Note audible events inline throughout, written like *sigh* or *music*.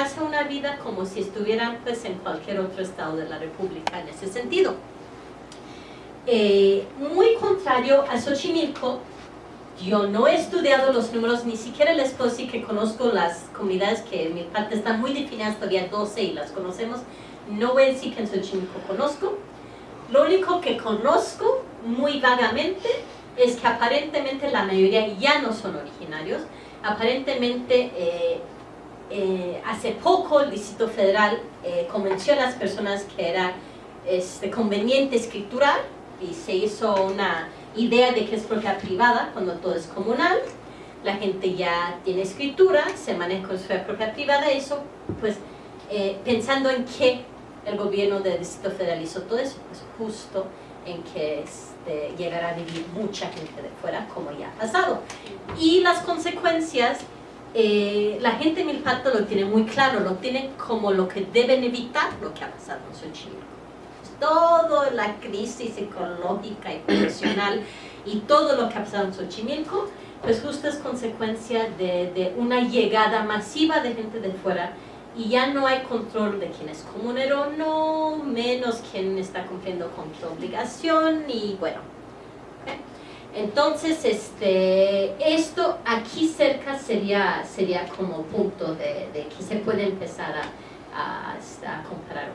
hace una vida como si estuvieran pues en cualquier otro estado de la república en ese sentido. Eh, muy contrario a Xochimilco, yo no he estudiado los números, ni siquiera les puedo decir que conozco las comunidades que en mi parte están muy definidas, todavía 12 y las conocemos. No voy a decir que en Xochimilco conozco. Lo único que conozco muy vagamente es que aparentemente la mayoría ya no son originarios. Aparentemente eh, eh, hace poco el Distrito Federal eh, convenció a las personas que era este, conveniente escriturar y se hizo una idea de que es propiedad privada cuando todo es comunal, la gente ya tiene escritura, se maneja con su propiedad privada, eso pues eh, pensando en que el gobierno del Distrito Federal hizo todo eso, pues justo en que este, llegará a vivir mucha gente de fuera, como ya ha pasado. Y las consecuencias, eh, la gente en Milpato lo tiene muy claro, lo tienen como lo que deben evitar lo que ha pasado en Xochimilco toda la crisis ecológica y profesional y todo lo que ha pasado en Xochimilco, pues justo es consecuencia de, una llegada masiva de gente de fuera y ya no hay control de quién es comunero no, menos quién está cumpliendo con qué obligación y bueno. Entonces, este, esto aquí cerca sería, sería como punto de, que se puede empezar a, a comparar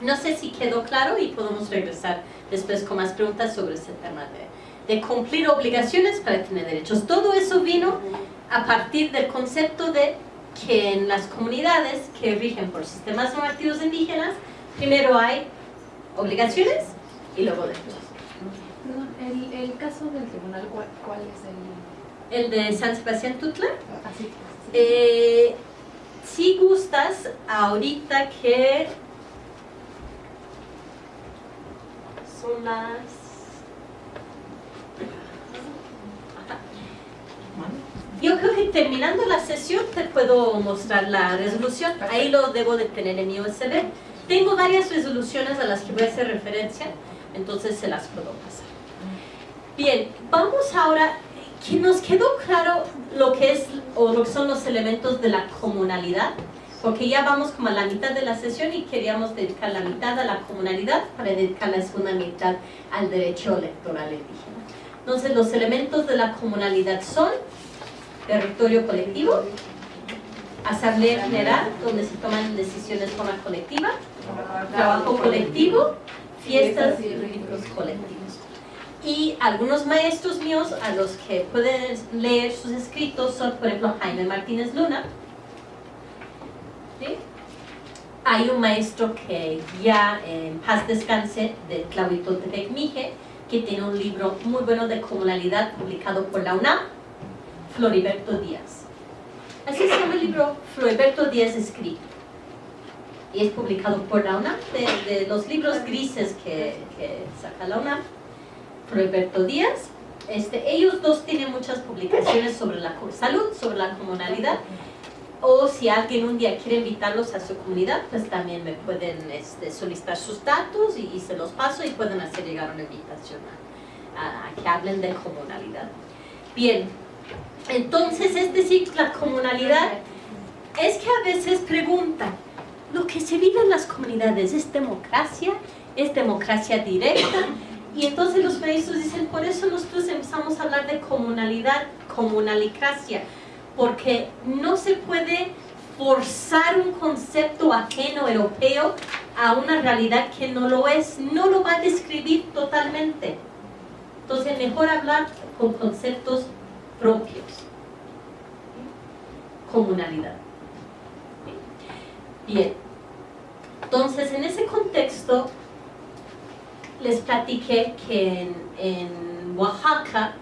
no sé si quedó claro y podemos regresar después con más preguntas sobre ese tema de, de cumplir obligaciones para tener derechos. Todo eso vino a partir del concepto de que en las comunidades que rigen por sistemas normativos indígenas, primero hay obligaciones y luego derechos. El, el caso del tribunal, ¿cuál, es el...? El de San Sebastián Tutla. Así, eh, si gustas, ahorita que las... Yo creo que terminando la sesión te puedo mostrar la resolución, ahí lo debo de tener en mi USB. Tengo varias resoluciones a las que voy a hacer referencia, entonces se las puedo pasar. Bien, vamos ahora, que nos quedó claro lo que es o lo que son los elementos de la comunalidad porque ya vamos como a la mitad de la sesión y queríamos dedicar la mitad a la comunalidad para dedicar la segunda mitad al derecho electoral indígena. Entonces los elementos de la comunalidad son territorio colectivo, asamblea general, donde se toman decisiones de forma colectiva, trabajo colectivo, fiestas y ritos colectivos. Y algunos maestros míos a los que pueden leer sus escritos son, por ejemplo, Jaime Martínez Luna, hay un maestro que ya en paz descanse de Tlahuitoltepec Mije, que tiene un libro muy bueno de comunalidad publicado por la UNAM, Floriberto Díaz. Así se llama el libro Floriberto Díaz escrito. Y es publicado por la UNAM, de, los libros grises que, saca la UNAM, Floriberto Díaz. Este, ellos dos tienen muchas publicaciones sobre la salud, sobre la comunalidad, o si alguien un día quiere invitarlos a su comunidad, pues también me pueden este, solicitar sus datos y, se los paso y pueden hacer llegar una invitación a, que hablen de comunalidad. Bien, entonces es decir, la comunalidad es que a veces preguntan, ¿lo que se vive en las comunidades es democracia? ¿Es democracia directa? Y entonces los maestros dicen, por eso nosotros empezamos a hablar de comunalidad, comunalicracia, porque no se puede forzar un concepto ajeno europeo a una realidad que no lo es, no lo va a describir totalmente. Entonces, mejor hablar con conceptos propios. Comunalidad. Bien. Entonces, en ese contexto, les platiqué que en, en Oaxaca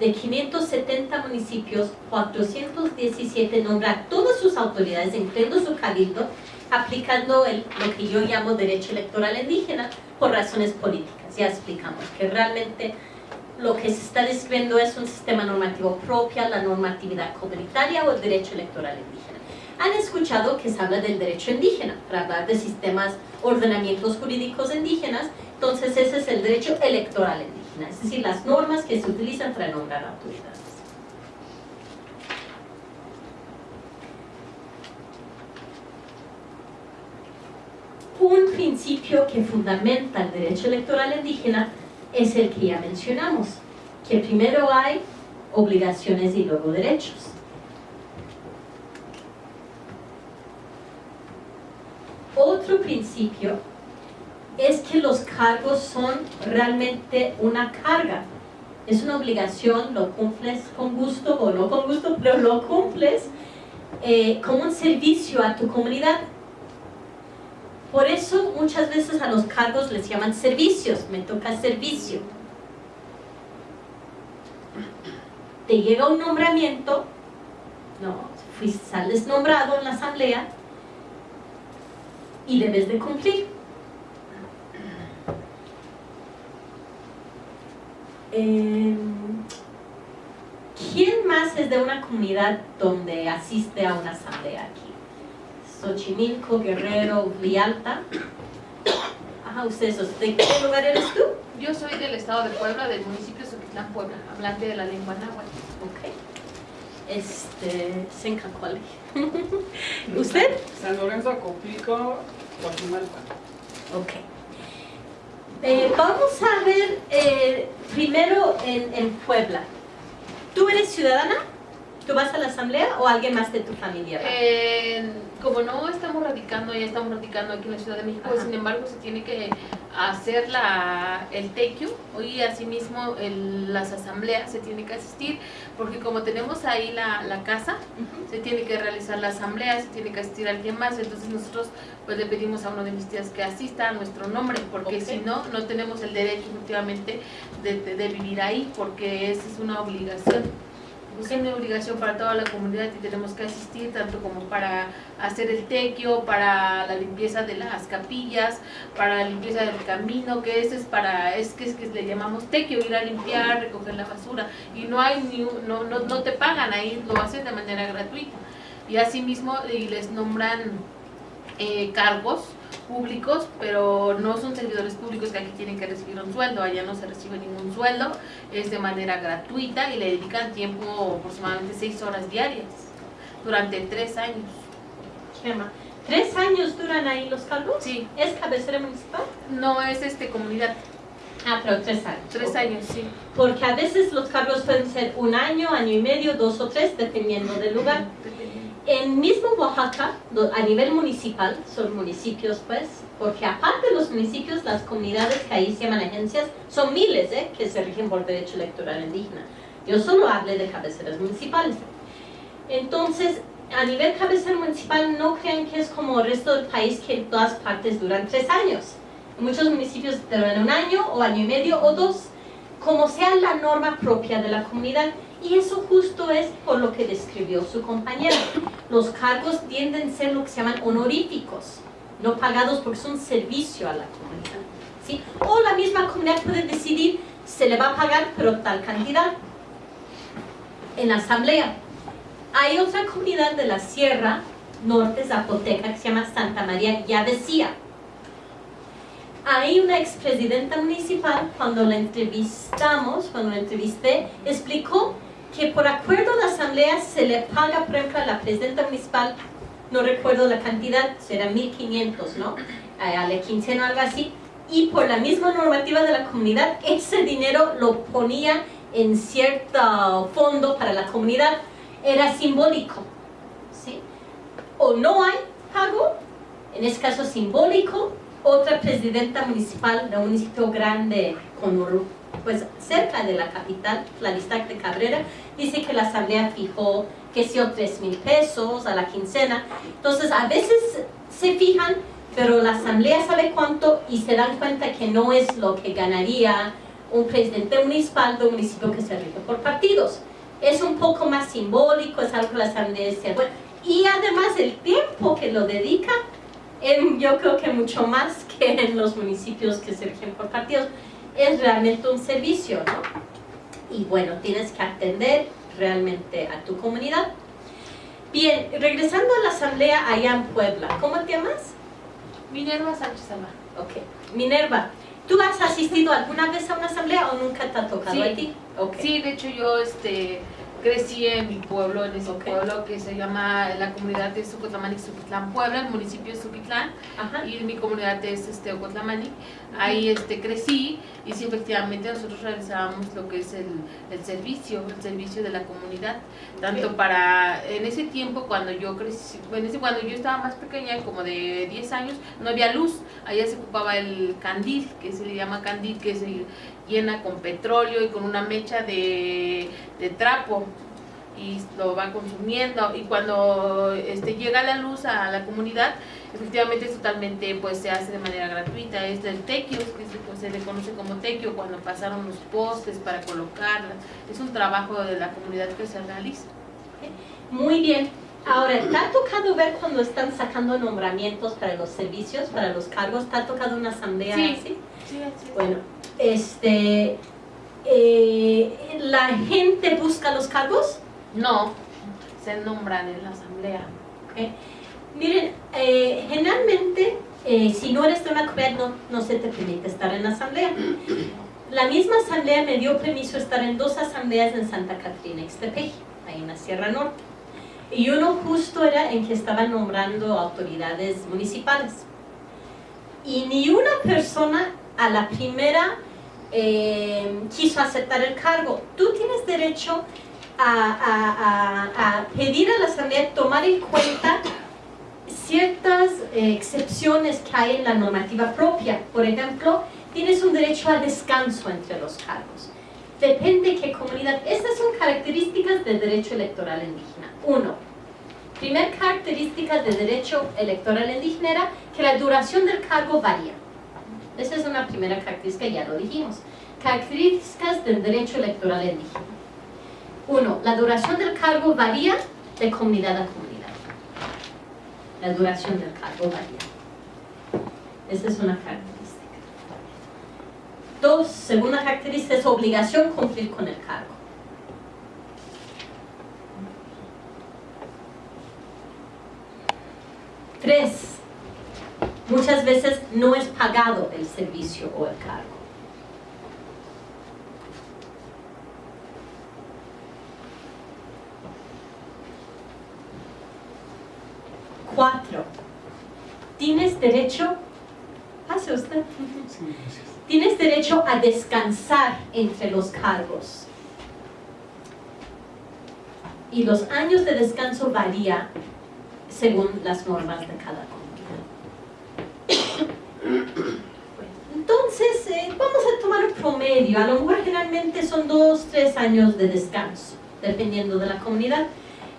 de 570 municipios, 417 nombra todas sus autoridades, incluyendo su cabildo, aplicando el, lo que yo llamo derecho electoral indígena por razones políticas. Ya explicamos que realmente lo que se está describiendo es un sistema normativo propio, la normatividad comunitaria o el derecho electoral indígena han escuchado que se habla del derecho indígena, para hablar de sistemas, ordenamientos jurídicos indígenas, entonces ese es el derecho electoral indígena, es decir, las normas que se utilizan para nombrar autoridades. Un principio que fundamenta el derecho electoral indígena es el que ya mencionamos, que primero hay obligaciones y luego derechos. Principio es que los cargos son realmente una carga. Es una obligación, lo cumples con gusto o no con gusto, pero lo cumples eh, como un servicio a tu comunidad. Por eso muchas veces a los cargos les llaman servicios, me toca servicio. Te llega un nombramiento, no, sales nombrado en la asamblea y debes de cumplir. Em, ¿Quién más es de una comunidad donde asiste a una asamblea aquí? Xochimilco, Guerrero, Villalta. Ajá, ustedes, ¿de qué lugar eres tú? Yo soy del estado de Puebla, del municipio de Soquitlán, Puebla, hablante de la lengua náhuatl. Ok. Este, Sencacuale. *laughs* ¿Usted? San Lorenzo, Copico, Guatemala. Ok. Eh, vamos a ver eh, primero en, en Puebla. ¿Tú eres ciudadana? ¿Tú vas a la asamblea o alguien más de tu familia? va? Eh, como no estamos radicando, ya estamos radicando aquí en la Ciudad de México, Ajá. sin embargo se tiene que hacer la, el tequio y asimismo el- las asambleas se tiene que asistir, porque como tenemos ahí la, la casa, se tiene que realizar la asamblea, se tiene que asistir alguien más, entonces nosotros pues le pedimos a uno de mis tías que asista a nuestro nombre, porque si no, no tenemos el derecho efectivamente de, de- de vivir ahí, porque esa es una obligación. Es una obligación para toda la comunidad y tenemos que asistir tanto como para hacer el tequio, para la limpieza de las capillas, para la limpieza del camino, que ese es para, es que es que le llamamos tequio, ir a limpiar, recoger la basura y no hay ni no, no, no te pagan ahí, lo hacen de manera gratuita. Y asimismo y les nombran eh, cargos públicos, pero no son servidores públicos que aquí tienen que recibir un sueldo, allá no se recibe ningún sueldo, es de manera gratuita y le dedican tiempo aproximadamente seis horas diarias durante tres años. Chema. ¿Tres años duran ahí los cargos? Sí, ¿Es cabecera municipal? no es este comunidad, Ah, pero tres años. tres años, sí. Porque a veces los cargos pueden ser un año, año y medio, dos o tres, dependiendo del lugar. En mismo Oaxaca, a nivel municipal, son municipios pues, porque aparte de los municipios, las comunidades que ahí se llaman agencias, son miles ¿eh? que se rigen por derecho electoral indígena. Yo solo hablé de cabeceras municipales. Entonces, a nivel cabecera municipal, no crean que es como el resto del país que todas partes duran tres años. Muchos municipios duran un año o año y medio o dos, como sea la norma propia de la comunidad. Y eso justo es por lo que describió su compañera. Los cargos tienden a ser lo que se llaman honoríficos, no pagados porque son servicio a la comunidad. ¿sí? O la misma comunidad puede decidir, se le va a pagar, pero tal cantidad. En la asamblea. Hay otra comunidad de la Sierra Norte Zapoteca que se llama Santa María Yavesía. Hay una expresidenta municipal, cuando la entrevistamos, cuando la entrevisté, explicó que por acuerdo de asamblea se le paga, por ejemplo, a la presidenta municipal, no recuerdo la cantidad, será 1.500, ¿no? Eh, A la quincena o algo así, y por la misma normativa de la comunidad, ese dinero lo ponía en cierto fondo para la comunidad, era simbólico, ¿sí? O no hay pago, en este caso simbólico, otra presidenta municipal de un municipio grande con pues cerca de la capital, Claristac de Cabrera, dice que la asamblea fijó que o 3 mil pesos a la quincena. Entonces a veces se fijan, pero la asamblea sabe cuánto y se dan cuenta que no es lo que ganaría un presidente municipal de un municipio que se rige por partidos. Es un poco más simbólico, es algo que la asamblea bueno, y además el tiempo que lo dedica en- yo creo que mucho más que en los municipios que se rigen por partidos. Es realmente un servicio, ¿no? Y bueno, tienes que atender realmente a tu comunidad. Bien, regresando a la asamblea allá en Puebla, ¿cómo te llamas? Minerva Sánchez Alba. Ok. Minerva, ¿tú has asistido alguna vez a una asamblea o nunca te ha tocado Sí. a ti? Ok. Sí, de hecho yo este crecí en mi pueblo, en ese pueblo que se llama la comunidad de Sucotlamani, Suquitlán, Puebla, el municipio de Suquitlán, Ajá. y mi comunidad es este, Ocotlamani. Ahí este, crecí y sí, efectivamente nosotros realizábamos lo que es el, el servicio, el servicio de la comunidad, tanto para, en ese tiempo cuando yo crecí, en ese, cuando yo estaba más pequeña, como de 10 años, no había luz, allá se ocupaba el candil, que se le llama candil, que se llena con petróleo y con una mecha de, de trapo y lo va consumiendo y cuando este llega la luz a la comunidad efectivamente es totalmente pues se hace de manera gratuita es del tequio que se, pues, se le conoce como tequio cuando pasaron los postes para colocarla es un trabajo de la comunidad que se realiza Muy bien. Ahora, ¿te ha tocado ver cuando están sacando nombramientos para los servicios, para los cargos? ¿Te ha tocado una asamblea Sí. así? sí, así es. Bueno, este, eh, ¿la gente busca los cargos? no se nombran en la asamblea. Miren, eh, generalmente, eh, si no eres de una comunidad, no, no se te permite estar en la asamblea. *clears throat* La misma asamblea me dio permiso estar en dos asambleas en Santa Catrina, Ixtepeji, ahí en la Sierra Norte. Y uno justo era en que estaban nombrando autoridades municipales. Y ni una persona a la primera eh, quiso aceptar el cargo. Tú tienes derecho a, a- a- a pedir a la asamblea tomar en cuenta ciertas eh, excepciones que hay en la normativa propia. Por ejemplo, tienes un derecho al descanso entre los cargos. Depende qué comunidad. Estas son características del derecho electoral indígena. Uno, primer característica del derecho electoral indígena era que la duración del cargo varía. Esa es una primera característica, ya lo dijimos. Características del derecho electoral indígena. Uno, la duración del cargo varía de comunidad a comunidad. La duración del cargo varía. Esa es una característica. Dos, segunda característica es obligación cumplir con el cargo. Tres, muchas veces no es pagado el servicio o el cargo. Cuatro, tienes derecho, pase usted, tienes derecho a descansar entre los cargos. Y los años de descanso varía según las normas de cada comunidad. Entonces, eh, vamos a tomar un promedio. A lo mejor generalmente son dos, tres años de descanso, dependiendo de la comunidad.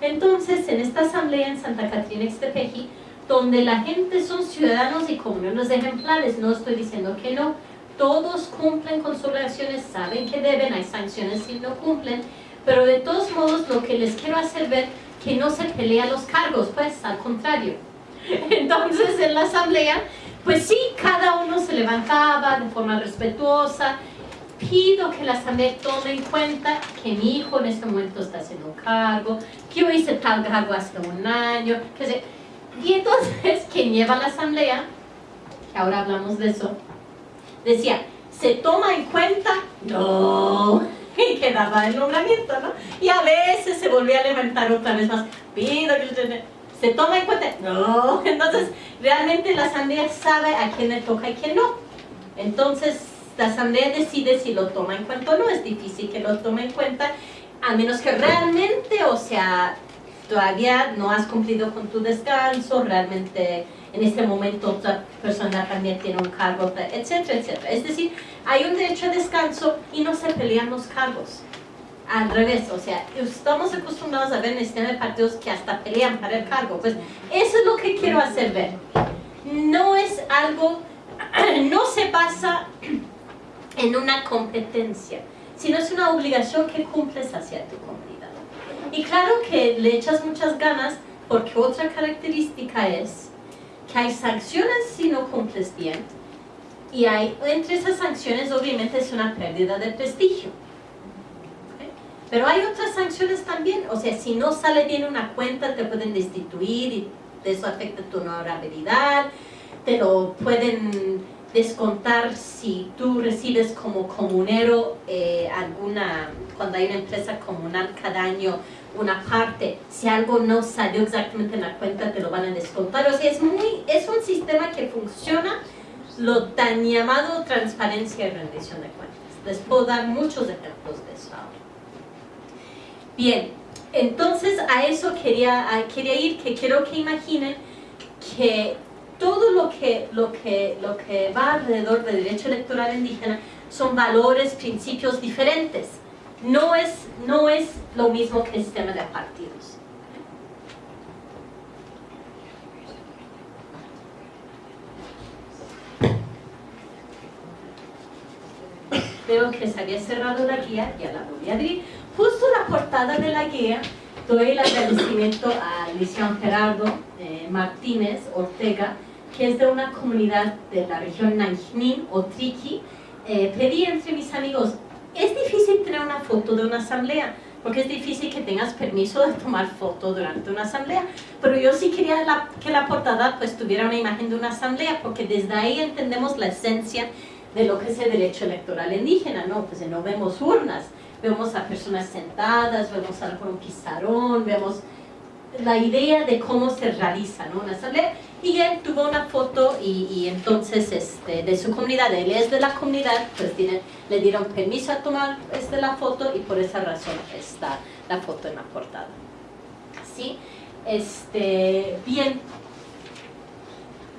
Entonces, en esta asamblea en Santa Catrina Ixtepeji, donde la gente son ciudadanos y comunidades ejemplares, no estoy diciendo que no, todos cumplen con sus obligaciones, saben que deben, hay sanciones si no cumplen, pero de todos modos lo que les quiero hacer ver que no se pelea los cargos, pues al contrario. *laughs* Entonces en la asamblea, pues sí, cada uno se levantaba de forma respetuosa, pido que la asamblea tome en cuenta que mi hijo en este momento está haciendo un cargo, que yo hice tal cargo hace un año, que se... Y entonces *laughs* quien lleva la asamblea, que ahora hablamos de eso, decía, ¿se toma en cuenta? No. *laughs* Y quedaba el nombramiento, ¿no? Y a veces se volvía a levantar otra vez más, pido que. ¿Se toma en cuenta? No. *laughs* Entonces, realmente la asamblea sabe a quién le toca y quién no. Entonces, la asamblea decide si lo toma en cuenta o no. Es difícil que lo tome en cuenta, a menos que realmente, o sea, todavía no has cumplido con tu descanso, realmente en este momento otra persona también tiene un cargo, etcétera, etcétera. Es decir, hay un derecho a descanso y no se pelean los cargos. Al revés, o sea, estamos acostumbrados a ver en el sistema partidos que hasta pelean para el cargo. Pues eso es lo que quiero hacer ver. No es algo, *clears throat* no se basa *clears throat* en una competencia, sino es una obligación que cumples hacia tu comunidad. Y claro que le echas muchas ganas porque otra característica es que hay sanciones si no cumples bien y hay, entre esas sanciones obviamente es una pérdida de prestigio. Pero hay otras sanciones también, o sea, si no sale bien una cuenta te pueden destituir y eso afecta tu honorabilidad, te lo pueden descontar si tú recibes como comunero eh, alguna, cuando hay una empresa comunal cada año, una parte, si algo no salió exactamente en la cuenta te lo van a descontar, o sea, es, muy, es un sistema que funciona lo tan llamado transparencia y rendición de cuentas. Les puedo dar muchos ejemplos de eso ahora. Bien, entonces a eso quería, quería ir, que quiero que imaginen que todo lo que, lo, que, lo que va alrededor del derecho electoral indígena son valores, principios diferentes. No es, no es lo mismo que el sistema de partidos. Veo que se había cerrado la guía, ya la voy a abrir. Justo la portada de la guía doy el agradecimiento a Lucian Gerardo eh, Martínez Ortega, que es de una comunidad de la región Nanjing o Triqui, eh, pedí entre mis amigos, es difícil tener una foto de una asamblea, porque es difícil que tengas permiso de tomar foto durante una asamblea, pero yo sí quería que la portada pues tuviera una imagen de una asamblea, porque desde ahí entendemos la esencia de lo que es el derecho electoral indígena, ¿no? Pues no vemos urnas, vemos a personas sentadas, vemos a un pizarrón, vemos la idea de cómo se realiza una asamblea. Y él tuvo una foto y, entonces este, de su comunidad, él es de la comunidad, pues le dieron permiso a tomar este, la foto y por esa razón está la foto en la portada. ¿Sí? Este, bien,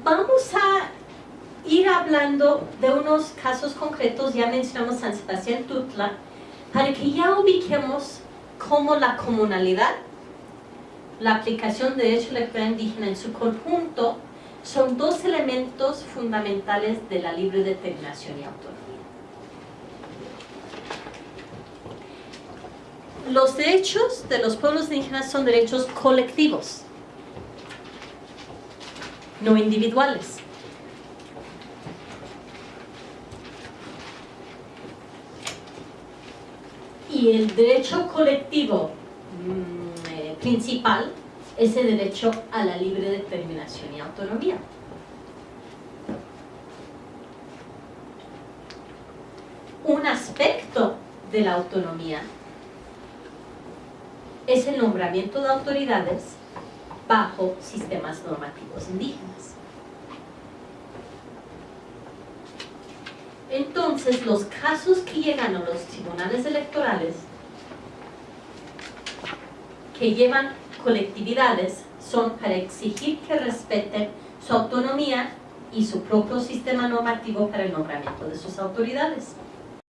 vamos a ir hablando de unos casos concretos, ya mencionamos San Sebastián Tutla, para que ya ubiquemos cómo la comunalidad la aplicación de derecho electoral indígena en su conjunto son dos elementos fundamentales de la libre determinación y autonomía. Los derechos de los pueblos indígenas son derechos colectivos, no individuales. Y el derecho colectivo mm, principal es el derecho a la libre determinación y autonomía. Un aspecto de la autonomía es el nombramiento de autoridades bajo sistemas normativos indígenas. Entonces, los casos que llegan a los tribunales electorales que llevan colectividades son para exigir que respeten su autonomía y su propio sistema normativo para el nombramiento de sus autoridades.